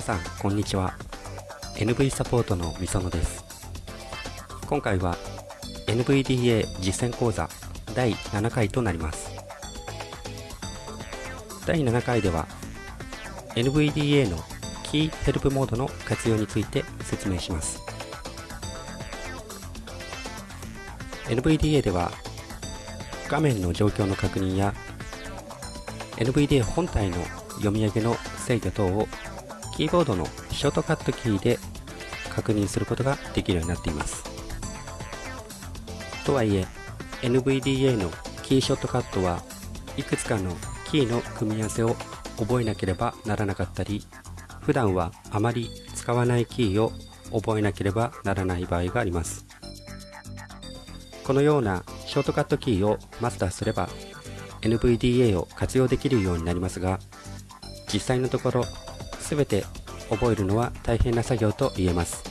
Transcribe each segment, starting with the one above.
皆さんこんにちは。NV サポートのみそのです。今回は NVDA 実践講座第7回となります。第7回では NVDA のキーヘルプモードの活用について説明します。NVDA では画面の状況の確認や NVDA 本体の読み上げの制御等をキーボードのショートカットキーで確認することができるようになっています。とはいえ NVDA のキーショットカットはいくつかのキーの組み合わせを覚えなければならなかったり普段はあまり使わないキーを覚えなければならない場合があります。このようなショートカットキーをマスターすれば NVDA を活用できるようになりますが実際のところ全て覚えるのは大変な作業と言えます。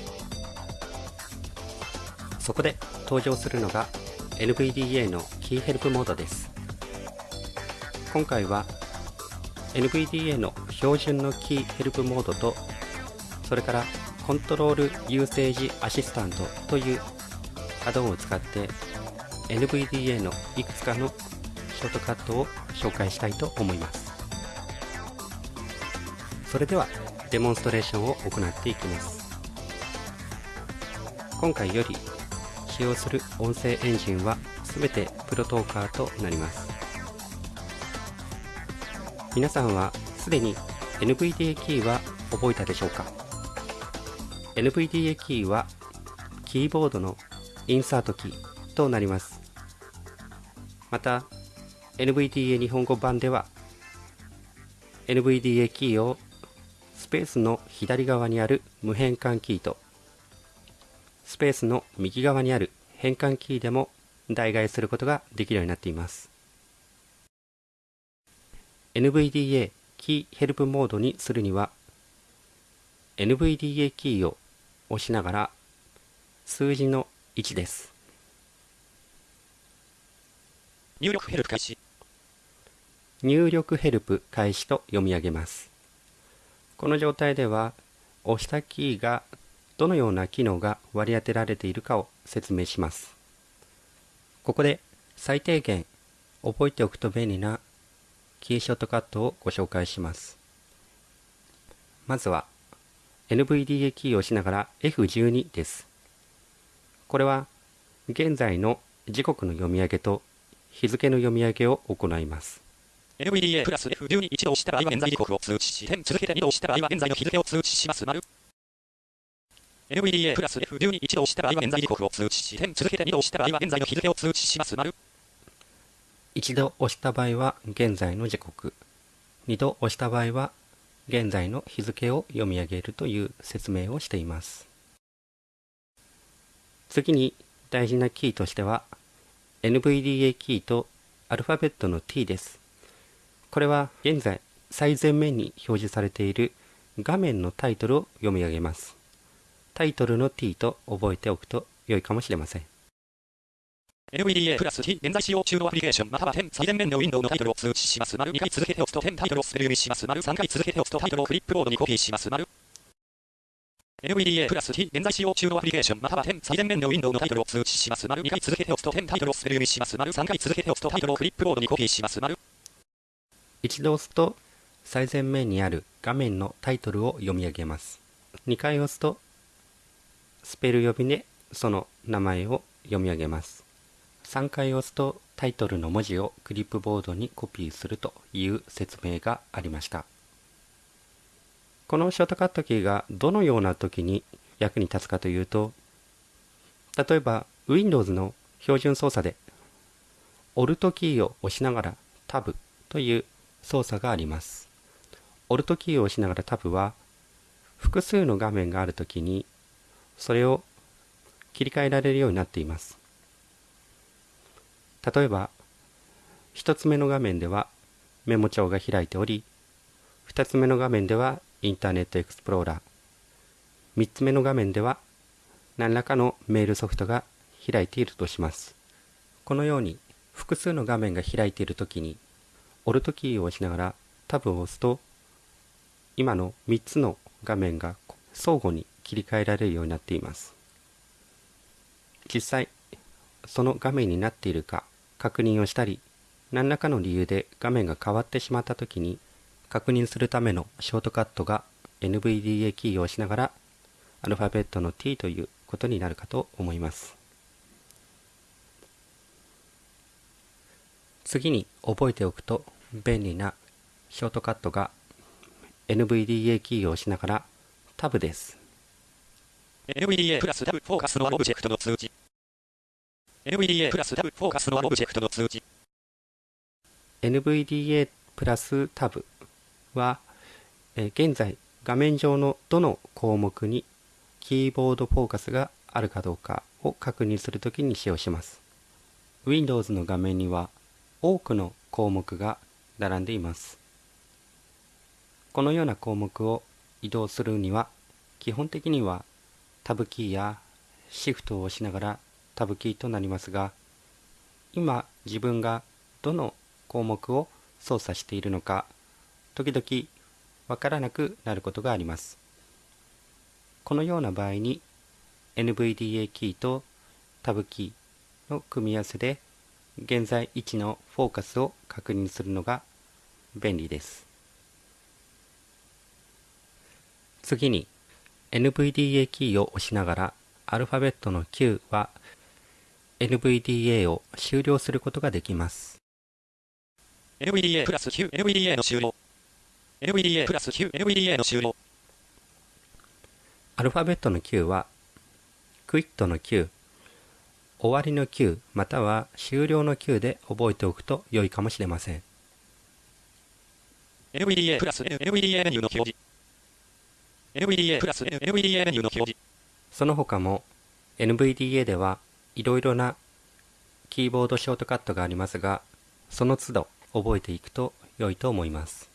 そこで登場するのが NVDA のキーヘルプモードです。今回は NVDA の標準のキーヘルプモードとそれからコントロールユーセージアシスタントというアドオンを使って NVDA のいくつかのショートカットを紹介したいと思います。それではデモンストレーションを行っていきます。今回より使用する音声エンジンは全てプロトーカーとなります。皆さんはすでに NVDA キーは覚えたでしょうか？NVDA キーはキーボードのインサートキーとなります。また NVDA 日本語版では NVDA キーをスペースの左側にある無変換キーとスペースの右側にある変換キーでも代替することができるようになっています。NVDA キーヘルプモードにするには NVDA キーを押しながら数字の1です。入力ヘルプ開始。入力ヘルプ開始と読み上げますこの状態では押したキーがどのような機能が割り当てられているかを説明します。ここで最低限覚えておくと便利なキーショットカットをご紹介します。まずは NVDA キーを押しながら F12 です。これは現在の時刻の読み上げと日付の読み上げを行います。NVDA プラス F12 一度押した場合は現在時刻を通知し、点続けて2度押した場合は現在の日付を通知します。丸。NVDA プラス F12 一度押した場合は現在時刻を通知し、点続けて2度押した場合は現在の日付を通知します。丸。一度押した場合は現在の時刻。二度押した場合は現在の日付を読み上げるという説明をしています。次に大事なキーとしては NVDA キーとアルファベットの T です。これは現在最前面に表示されている画面のタイトルを読み上げますタイトルの T と覚えておくと良いかもしれません NVDA プラス T 現在使用中のアプリケーションまたは点最前面のウィンドウのタイトルを通知します。丸2回続けて押すと点タイトルをスペル読みします。丸3回続けて押すとタイトルをクリップボードにコピーします。丸 NVDA プラス T 現在使用中のアプリケーションまたは点最前面のウィンドウのタイトルを通知します。丸2回続けて押すと点タイトルをスペル読みします。丸3回続けて押すとタイトルをクリップボードにコピーします。丸一度押すと最前面にある画面のタイトルを読み上げます。2回押すとスペル呼びでその名前を読み上げます。3回押すとタイトルの文字をクリップボードにコピーするという説明がありました。このショートカットキーがどのような時に役に立つかというと例えば Windows の標準操作で Alt キーを押しながら Tab という操作があります。Alt キーを押しながら Tab は複数の画面があるときにそれを切り替えられるようになっています。例えば1つ目の画面ではメモ帳が開いており2つ目の画面ではインターネットエクスプローラー3つ目の画面では何らかのメールソフトが開いているとします。このように複数の画面が開いているときにオルトキーを押しながらタブを押すと今の3つの画面が相互に切り替えられるようになっています。実際その画面になっているか確認をしたり何らかの理由で画面が変わってしまった時に確認するためのショートカットが NVDA キーを押しながらアルファベットの T ということになるかと思います。次に覚えておくと便利なショートカットが NVDA キーを押しながらタブです。NVDA プラスタブフォーカスのオブジェクトの通知。NVDA プラスタブフォーカスのオブジェクトの通知。NVDA プラスタブは、えー現在画面上のどの項目にキーボードフォーカスがあるかどうかを確認するときに使用します。Windows の画面には多くの項目が並んでいます。このような項目を移動するには基本的にはタブキーやシフトを押しながらタブキーとなりますが今自分がどの項目を操作しているのか時々わからなくなることがあります。このような場合に NVDA キーとタブキーの組み合わせで現在位置のフォーカスを確認するのが便利です。次に NVDA キーを押しながらアルファベットの Q は NVDA を終了することができます。NVDA プラス Q NVDA の終了。NVDA プラス Q NVDA の終了。アルファベットの Q は、クイットの Q、終わりの Q または終了の Q で覚えておくと良いかもしれません。NVDA プラス NVDA メニューの表示 NVDA プラス NVDA メニューの表示その他も NVDA ではいろいろなキーボードショートカットがありますが、その都度覚えていくと良いと思います。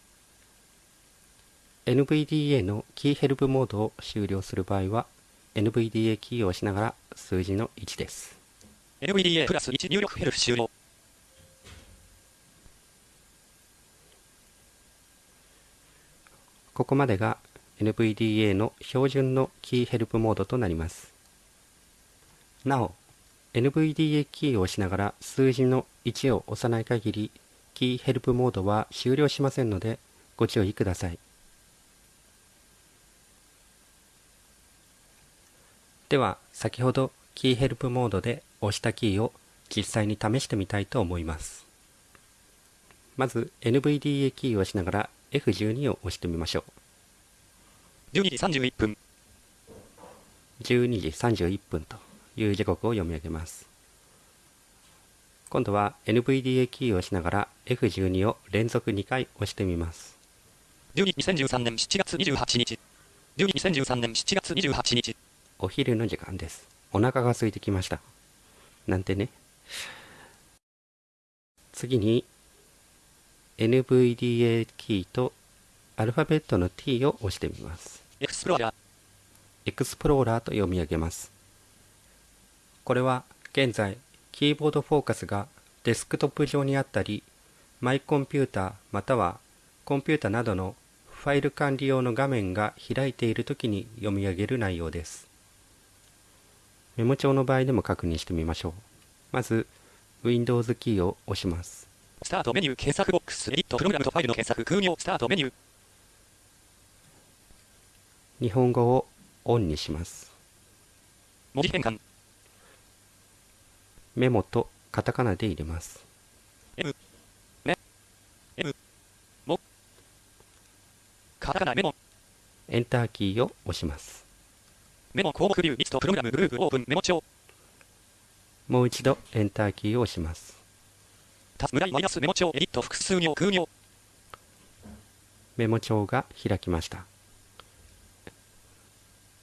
NVDA のキーヘルプモードを終了する場合は NVDA キーを押しながら数字の1です。NVDA プラス1入力ヘルプ終了ここまでが NVDA の標準のキーヘルプモードとなります。なお、NVDA キーを押しながら数字の1を押さない限り、キーヘルプモードは終了しませんので、ご注意ください。では、先ほどキーヘルプモードで押したキーを実際に試してみたいと思います。まず NVDA キーを押しながら F12 を押してみましょう。12時31分12時31分という時刻を読み上げます。今度は NVDA キーを押しながら F12 を連続2回押してみます。12 2013年7月28日12 2013年7月28日お昼の時間です。お腹が空いてきました。なんてね。次に NVDA キーとアルファベットの T を押してみます。エクスプローラーエクスプローラーと読み上げます。これは現在、キーボードフォーカスがデスクトップ上にあったり、マイコンピューターまたはコンピュータなどのファイル管理用の画面が開いているときに読み上げる内容です。メモ帳の場合でも確認してみましょう。まず、Windows キーを押します。スタートメニュー検索ボックスエディットプログラムとファイルの検索空行スタートメニュー日本語をオンにします。文字変換メモとカタカナで入れます。M メ M モカタカナメモエンターキーを押します。メモ項目ビューリストプログラムグループオープンメモ帳もう一度エンターキーを押します。タス村井マイナスメモ帳エディット複数行空行メモ帳が開きました。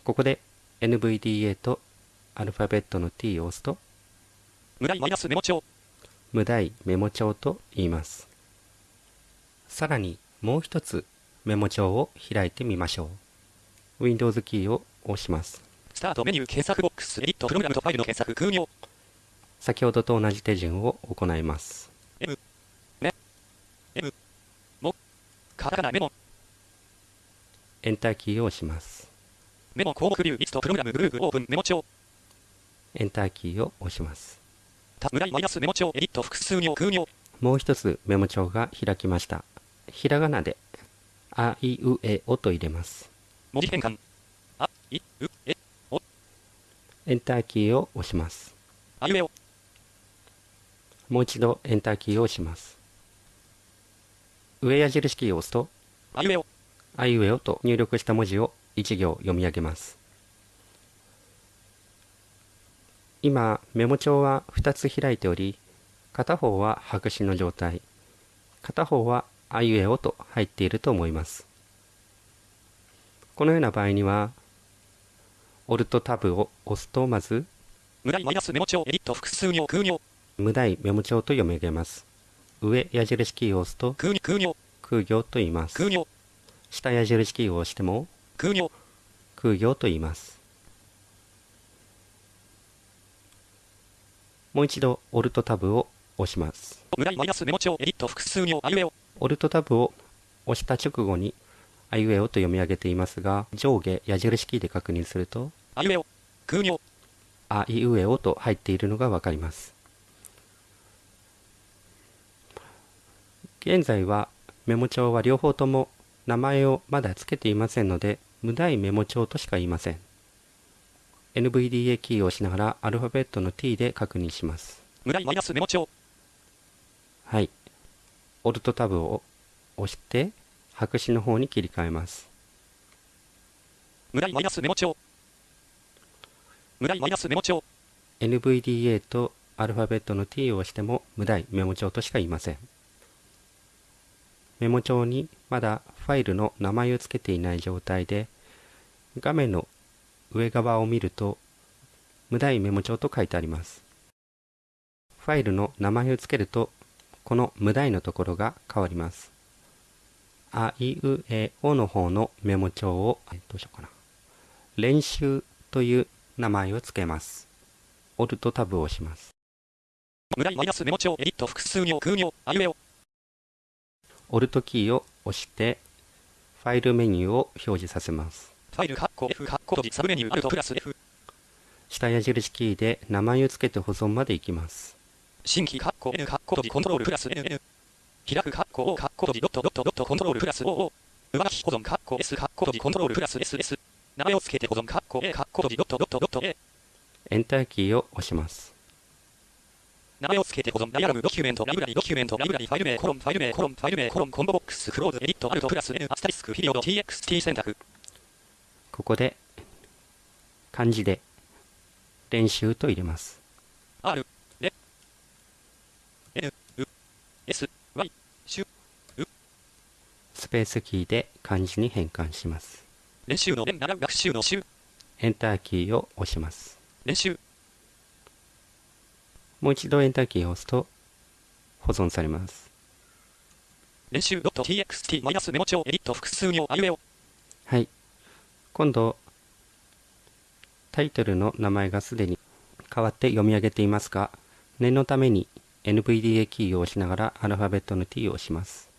ここで NVDA とアルファベットの T を押すと村井マイナスメモ帳無題メモ帳と言います。さらにもう一つメモ帳を開いてみましょう。Windows キーを押します。スタートメニュー検索ボックスエディットプログラムとファイルの検索空行先ほどと同じ手順を行います。M メ M モカタカナメモエンターキーを押します。メモ項目リストプログラムグループオープンメモ帳エンターキーを押します。マイナスメモ帳エディット複数行空行もう一つメモ帳が開きました。ひらがなで、あいうえおと入れます。文字変換あいうえエンターキーを押します。あいうえおもう一度エンターキーを押します。上矢印キーを押すと、あいうえおあいうえおと入力した文字を一行読み上げます。今、メモ帳は2つ開いており、片方は白紙の状態、片方はあいうえおと入っていると思います。このような場合には、オルトタブを押すとまず、村井マイナスメモ帳エディット複数行空行無題メモ帳と読み上げます。上矢印キーを押すと空行空行と言います。下矢印キーを押しても空行空行と言います。もう一度オルトタブを押します。村井マイナスメモ帳エディット複数行あいうえおオルトタブを押した直後にあいうえおと読み上げていますが上下矢印キーで確認するとあいうえお空行あいうえおと入っているのがわかります。現在はメモ帳は両方とも名前をまだ付けていませんので無題メモ帳としか言いません。NVDA キーを押しながらアルファベットの T で確認します。村井マイナスメモ帳はい。オルトタブを押して白紙の方に切り替えます。村井マイナスメモ帳村井マイナスメモ帳 NVDA とアルファベットの T を押しても無題メモ帳としか言いません。メモ帳にまだファイルの名前を付けていない状態で画面の上側を見ると無題メモ帳と書いてあります。ファイルの名前を付けるとこの無題のところが変わります。あいうえおの方のメモ帳をどうしようかな。練習という名前を付けます。オルトタブを押します。村井マイナスメモ帳エディット複数行空行あいうえおオルトキーを押してファイルメニューを表示させます。ファイルカッコ F カッコサブメニューアルトプラス F 下矢印キーで名前を付けて保存まで行きます。新規カッコ N カッココントロールプラス NN 開くカッコ O カッコドットドットドットコントロールプラス OO 上書き保存カッコ S カッココントロールプラス SS 名前を付けて保存カッコ A カッコドットドットドット A エンターキーを押します。名前を付けて保存ダイアログドキュメントライブラリドキュメントライブラリファイル名コロンファイル名コロンファイル名コロンコンボボックスクローズエディットアルトプラス N アスタリスクピリオド TXT 選択ここで漢字で練習と入れます。R レ N U S Y シュスペースキーで漢字に変換します。練習の練習の習エンターキーを押します。練習もう一度エンターキーを押すと保存されます。練習 .txt マイナスメモ帳エディット複数行あいうえおはい。今度、タイトルの名前がすでに変わって読み上げていますが、念のために NVDA キーを押しながらアルファベットの T を押します。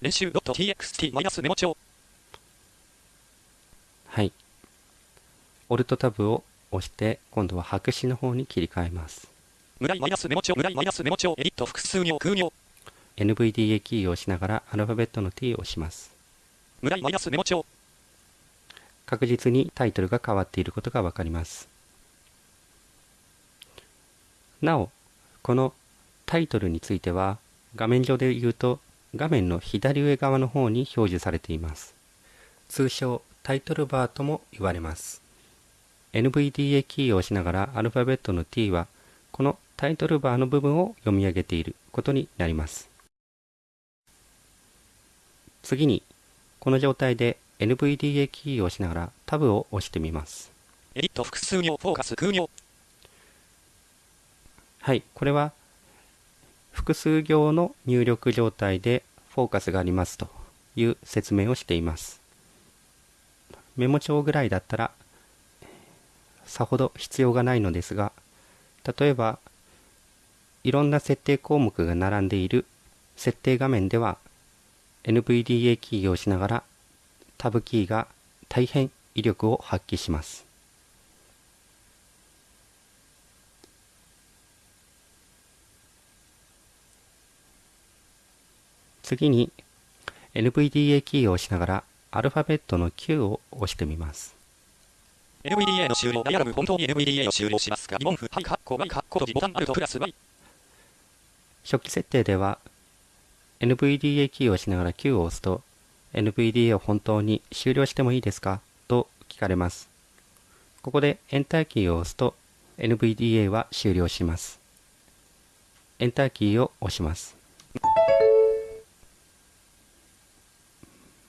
練習 .txt マイナスメモ帳はい。オルトタブを押して、今度は白紙の方に切り替えます。村井マイナスメモ帳マイナスメモ帳エディット複数行空行 NVDA キーを押しながらアルファベットの T を押します。村井マイナスメモ帳確実にタイトルが変わっていることがわかります。なお、このタイトルについては、画面上で言うと、画面の左上側の方に表示されています。通称、タイトルバーとも言われます。NVDA キーを押しながらアルファベットの T は、このタイトルバーの部分を読み上げていることになります。次に、この状態で NVDA キーを押しながらタブを押してみます。エディット複数行フォーカス空行はい、これは複数行の入力状態でフォーカスがありますという説明をしています。メモ帳ぐらいだったらさほど必要がないのですが、例えばいろんな設定項目が並んでいる設定画面では NVDA キーを押しながらタブキーが大変威力を発揮します。次に NVDA キーを押しながらアルファベットの Q を押してみます。NVDA の終了。ダイアログ本当に NVDA を終了しますか？疑問符。はい。カッコ Y カッコボタンアルトプラス Y 初期設定では NVDA キーを押しながら Q を押すと NVDA を本当に終了してもいいですか？と聞かれます。ここでエンターキーを押すと NVDA は終了します。エンターキーを押します。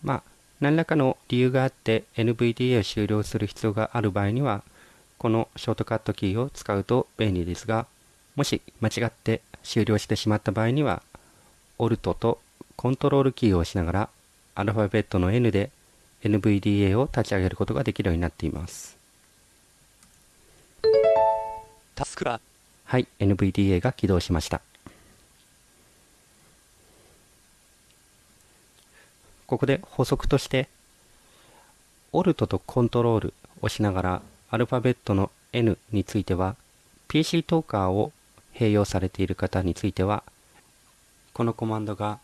まあ、何らかの理由があって NVDA を終了する必要がある場合には、このショートカットキーを使うと便利ですが、もし間違って終了してしまった場合には、Alt とコントロールキーを押しながらアルファベットの N で NVDA を立ち上げることができるようになっています。タスクバーはい、NVDA が起動しました。ここで補足として、Alt とコントロールを押しながらアルファベットの N については PC トーカーを併用されている方についてはこのコマンドが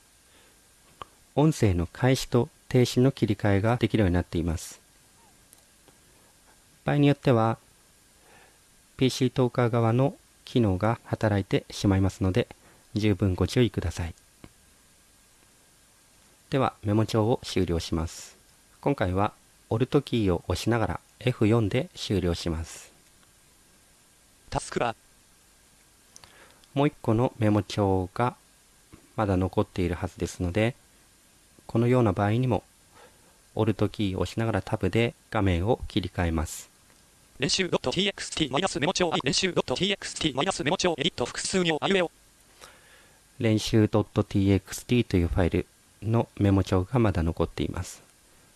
音声の開始と停止の切り替えができるようになっています。場合によっては PC トーカー側の機能が働いてしまいますので十分ご注意ください。ではメモ帳を終了します。今回は Alt キーを押しながら F4 で終了します。タスクバーもう一個のメモ帳がまだ残っているはずですので、このような場合にも、Alt キーを押しながらタブで画面を切り替えます。練習 .txt メモ帳練習 .txt メモ帳エディット複数行あいうえお練習 .txt というファイルのメモ帳がまだ残っています。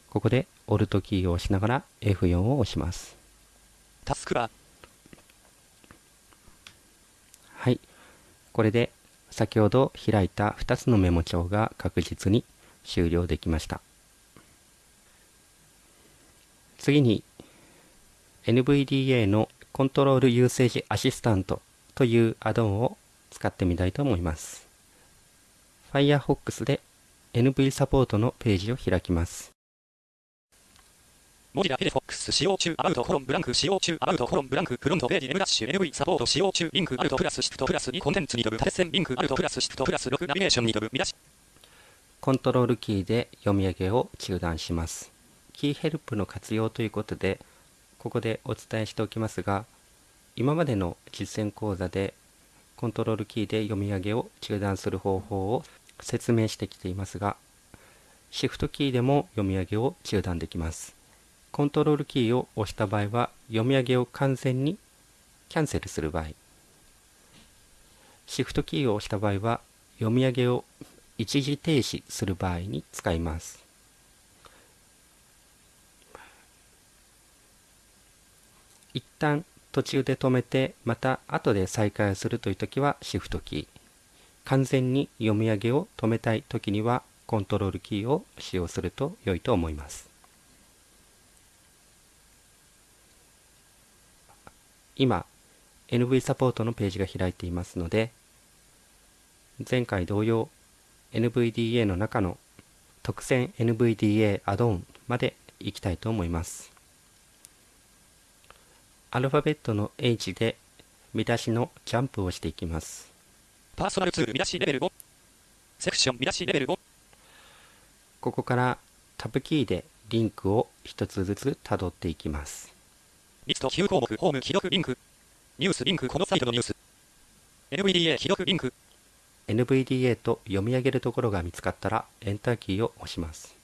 ここで Alt キーを押しながら F4 を押します。タスクバーはい。これで先ほど開いた2つのメモ帳が確実に終了できました。次に NVDA のコントロールユーセージアシスタントというアドオンを使ってみたいと思います。Firefox で NV サポートのページを開きます。文字が Firefox 使用中、 about コロン blank 使用中、 about コロン blank フロントページ M ダッシュ NV サポート使用中、リンク Alt プラスシフトプラス2コンテンツに飛ぶ縦線リンク Alt プラスシフトプラス6ナビゲーションに飛ぶ見出し。コントロールキーで読み上げを中断します。キーヘルプの活用ということで、ここでお伝えしておきますが、今までの実践講座でコントロールキーで読み上げを中断する方法を説明してきていますが、シフトキーでも読み上げを中断できます。コントロールキーを押した場合は読み上げを完全にキャンセルする場合。シフトキーを押した場合は読み上げを一時停止する場合に使います。一旦途中で止めてまた後で再開するという時はシフトキー。完全に読み上げを止めたい時にはコントロールキーを使用すると良いと思います。今 NV サポートのページが開いていますので前回同様 NVDA の中の特選 NVDA アドオンまで行きたいと思います。アルファベットの H で見出しのジャンプをしていきます。パーソナルツール見出しレベル5セクション見出しレベル5ここからタブキーでリンクを一つずつたどっていきますリスト9項目、ホーム、既読リンク。ニュースリンク、このサイトのニュース。NVDA 既読リンク。NVDA と読み上げるところが見つかったら、エンターキーを押します。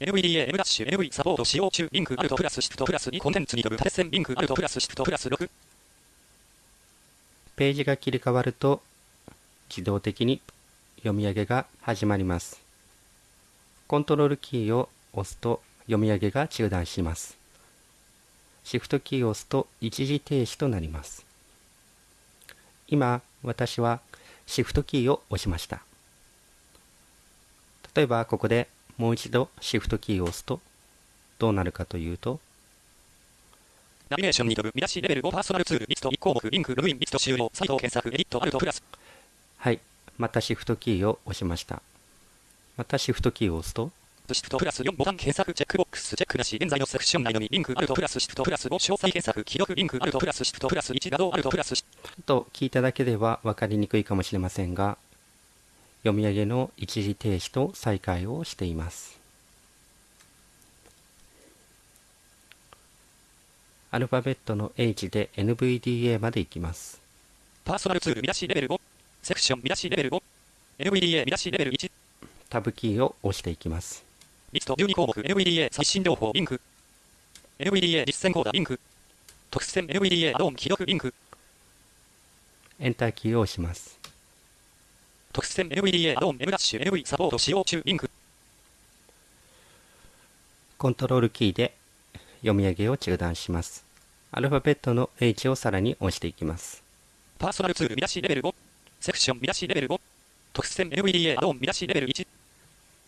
NVDA M ダッシュ NV サポート使用中リンクアルトプラスシフトプラス2コンテンツに飛ぶ縦線リンクアルトプラスシフトプラス6ページが切り替わると自動的に読み上げが始まります。コントロールキーを押すと読み上げが中断します。シフトキーを押すと一時停止となります。今、私はシフトキーを押しました。例えばここでもう一度シフトキーを押すとどうなるかというとナビゲーションに飛ぶ見出しレベル5パーソナルツールリスト1項目リンクログインリスト終了サイト検索エディットアルトプラスはいまたシフトキーを押しましたまたシフトキーを押すとシフトプラス4ボタン検索チェックボックスチェックなし現在のセクション内のみリンクアルトプラスシフトプラス5詳細検索既読リンクアルトプラスシフトプラス1画像アルトプラスと聞いただけでは分かりにくいかもしれませんが読み上げの一時停止と再開をしていますアルファベットの H で NVDA まで行きますパーソナルツール見出しレベル5セクション見出しレベル5 NVDA 見出しレベル1タブキーを押していきますリスト12項目 NVDA 最新情報リンク。NVDA 実践コーダリンク。特選 NVDA アドオン既読リンク。エンターキーを押します。特選 NVDA アドオン M ダッシュ NV サポート使用中リンク。コントロールキーで読み上げを中断します。アルファベットの H をさらに押していきます。パーソナルツール見出しレベル5セクション見出しレベル5特選 NVDA アドオン見出しレベル1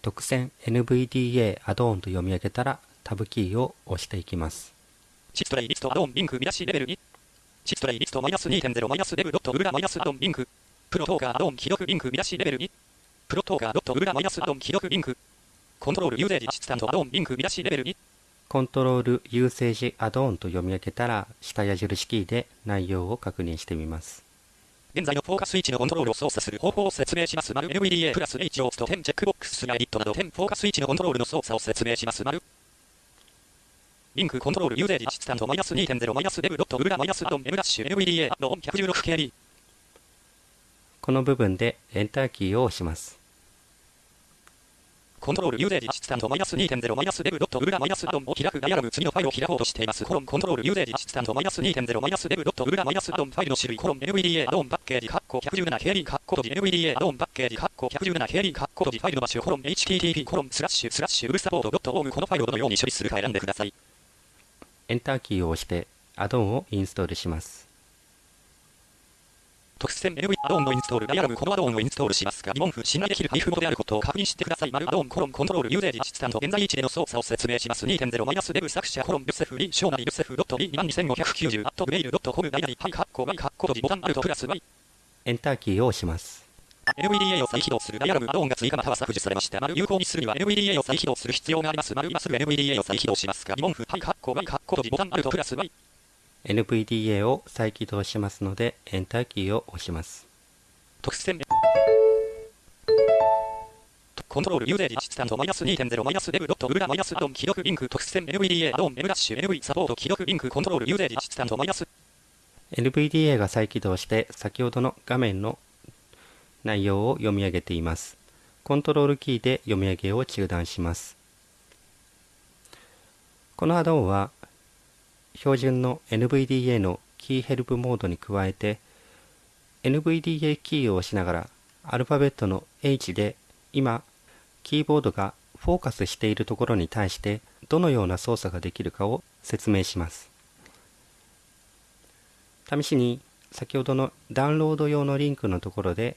特選 NVDA アドオンと読み上げたらタブキーを押していきます。チストレイリストアドオンリンク見出しレベル2チストレイリストマイナス2.0マイナスデブドットウルラマイナスアドオンリンク。プロトーカーアドオン既読リンク見出しレベル2プロトーカードットウルラマイナスアドオン既読リンク。コントロールユーゼージシスタントアドオンリンク見出しレベル2コントロールユーセージアドオンと読み上げたら下矢印キーで内容を確認してみます現在のフォーカス位置のコントロールを操作する方法を説明します。丸 NVDA プラス H を押すと点チェックボックスやエディットなど点フォーカス位置のコントロールの操作を説明します。丸リンクコントロールユーゼージアシスタントマイナス2.0マイナスデブドットウルラマイナスアドン M ダッシュ NVDA アドン 116KB この部分でエンターキーを押しますコントロールユーゼージアシスタントマイナス2.0マイナスデブドットウルラマイナスアドンを開くダイアログ次のファイルを開こうとしています。コロンコントロールユーゼージアシスタントマイナス2.0マイナスデブドットウルラマイナスアドンファイルの種類コロン NVDA アドンパッケージカッコ 117KB カッコ閉じ NVDA アドンパッケージカッコ 117KB カッコ閉じファイルの場所コロン HTTP コロンスラッシュスラッシュウルサポートドットオームこのファイルをどのように処理するか選んでください。エンターキーを押してアドオンをインストールします特選 NV アドオンのインストールダイアログこのアドオンをインストールしますが疑問符信頼できる配布元であることを確認してください。丸アドオンコロンコントロールユーゼージアシスタント現在位置での操作を説明します。2.0マイナスデブ作者コロンルセフリショーナリルセフドットリ22590アットグメイルドットコムダイナリハイカッコ Y カッコ閉じボタンアルトプラス Y エンターキーを押します。NVDA を再起動す。るダイアログアドオンが追加または削除されました。丸有効にす。るには NVDA を再起動す。る必要があります。丸今すぐ NVDA を再起動します。が疑問符ハイカッコ Y カッコ閉じボタンアルトプラス Y NVDA を再起動しますのでエンターキーを押します。特選コントロールユーゼージマイナス2.0マイナスデブドットウルラマイナスアドオン既読リンク。特選 NVDA アドオン M ダッシュ NV サポート既読リンク。コントロールユーゼージマイナス。NVDA が再起動して先ほどの画面の内容を読み上げています。コントロールキーで読み上げを中断します。このアドオンは標準の NVDA のキーヘルプモードに加えて NVDA キーを押しながらアルファベットの H で今キーボードがフォーカスしているところに対してどのような操作ができるかを説明します。試しに先ほどのダウンロード用のリンクのところで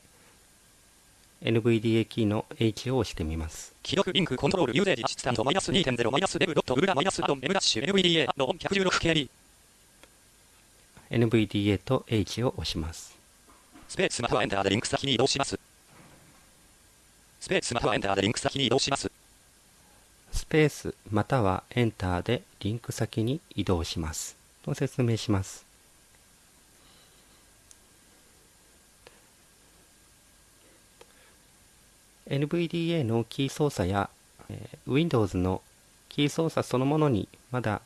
NVDA キーの H を押してみます。既読リンクコントロールユーゼージアシスタントマイナス2.0マイナスデブドットウルラマイナスアドン M ダッシュ NVDA アドオン 116KB NVDA と H を押します。スペースまたはエンターでリンク先に移動します。スペースまたはエンターでリンク先に移動します。スペースまたはエンターでリンク先に移動します。と説明します「NVDA のキー操作や、え Windows のキー操作そのものにまだ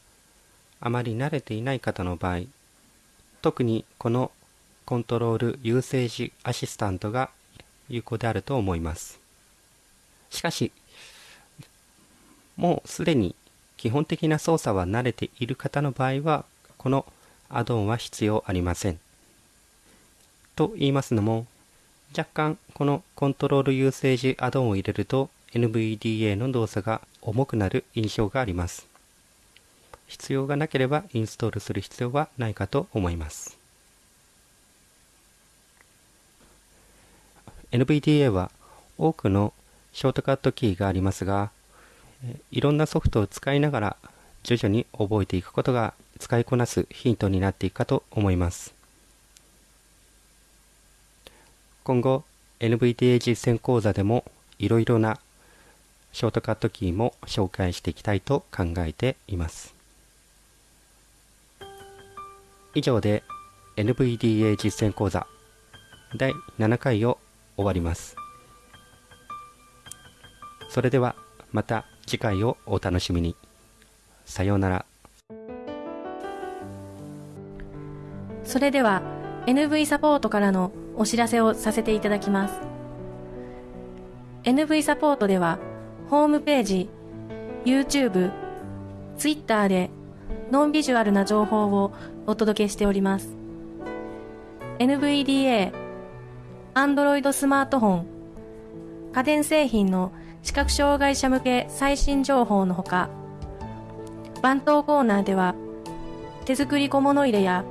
あまり慣れていない方の場合特にこのコントロールユーセージアシスタントが有効であると思います。しかしもうすでに基本的な操作は慣れている方の場合はこのアドオンは必要ありません。と言いますのも若干このコントロールユーセージアドオンを入れると NVDA の動作が重くなる印象があります。必要がなければインストールする必要はないかと思います。NVDA は多くのショートカットキーがありますがいろんなソフトを使いながら徐々に覚えていくことが使いこなすヒントになっていくかと思います。今後 NVDA 実践講座でもいろいろなショートカットキーも紹介していきたいと考えています。以上で NVDA 実践講座第7回を終わります。それではまた次回をお楽しみに。さようなら。それでは NV サポートからのお知らせをさせていただきます。NV サポートではホームページ、YouTube、Twitter でノンビジュアルな情報をお届けしております。NVDA、Android スマートフォン、家電製品の視覚障害者向け最新情報のほか、番頭コーナーでは手作り小物入れや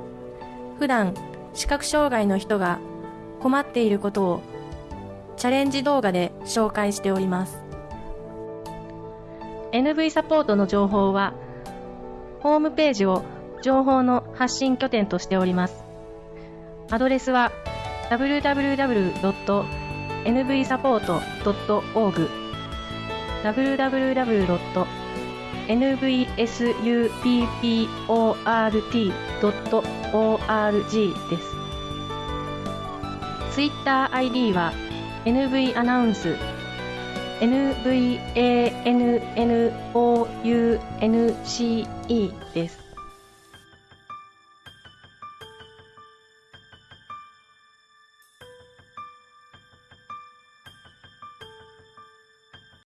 普段視覚障害の人が困っていることをチャレンジ動画で紹介しております NV サポートの情報はホームページを情報の発信拠点としておりますアドレスは www.nvsupport.org www. nvsupport.org です。ツイッター ID は NV アナウンス NVANNOUNCE です。